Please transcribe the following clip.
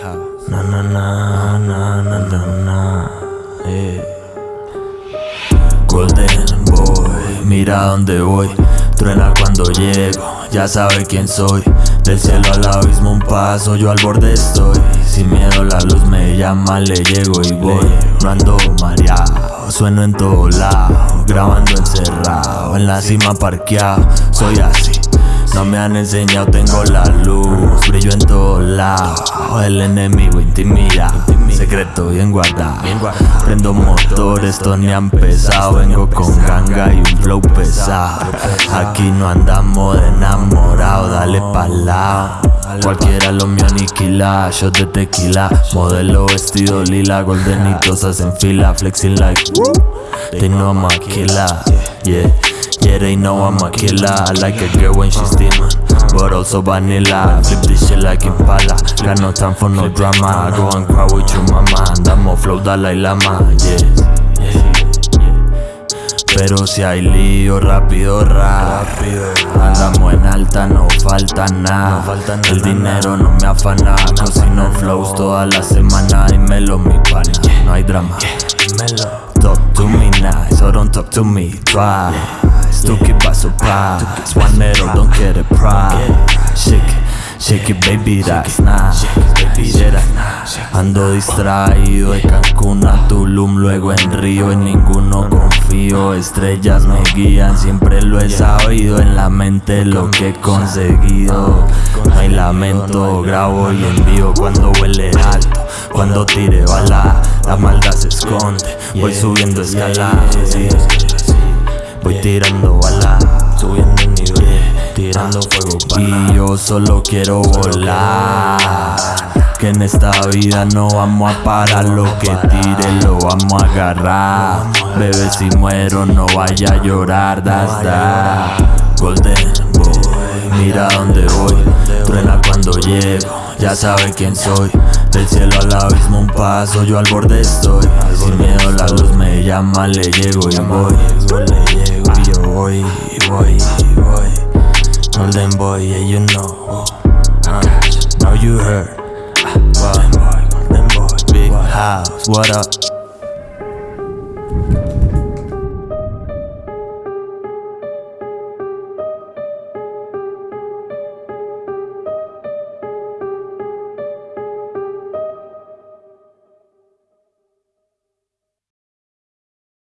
Na na na na. Eh. Golden Boy, mira dónde voy. Truena cuando llego, ya sabe quién soy. Del cielo al abismo un paso, yo al borde estoy. Sin miedo la luz me llama, le llego y voy. No ando mareado, sueno en todo lado. Grabando encerrado, en la cima parqueado. Soy así. No me han enseñado, tengo la luz, brillo en todos lados. El enemigo intimida, secreto bien guardado. Prendo motor, esto ni ha empezado. Vengo con ganga y un flow pesado. Aquí no andamos de enamorado, dale pa'lao. Cualquiera lo mío aniquila, shot de tequila. Modelo vestido lila, goldenitos hacen fila Flexing like, they know I'm a killer Yeah, yeah. They know I'm a killer. I like a girl when she's steaming. But also vanilla Flip this shit like Impala. Got no time for no drama. Go and cry with your mama. Andamos flow Dalai Lama Yeah, yeah, Pero si hay lío, rápido, rápido. Andamos en alta, no falta nada. El dinero no me afana. Cocino flows toda la semana Dímelo mi pana, no hay drama. Talk to me nice, or don't talk to me twice Tú que paso One metal, don't get it pride Shake it, shake it baby, that's nice Yeah, Ando distraído de Cancún Tulum, luego en Río En ninguno confío, estrellas me guían Siempre lo he sabido, en la mente lo que he conseguido. No hay lamento, grabo y envío cuando huele alto Cuando tire bala, la maldad se esconde Voy subiendo escaladas, voy tirando bala Subiendo el nivel, tirando fuego Y yo solo quiero volar que en esta vida no vamos a parar. Lo que tire lo vamos a agarrar. Bebé si muero no vaya a llorar. Das da. Golden Boy Mira dónde voy. Truena cuando llego Ya sabe quién soy. Del cielo al abismo un paso Yo al borde estoy. Sin miedo la luz me llama Le llego y voy. Y yo voy voy y voy. Golden Boy yeah you know. Uh, Now you heard house, what up?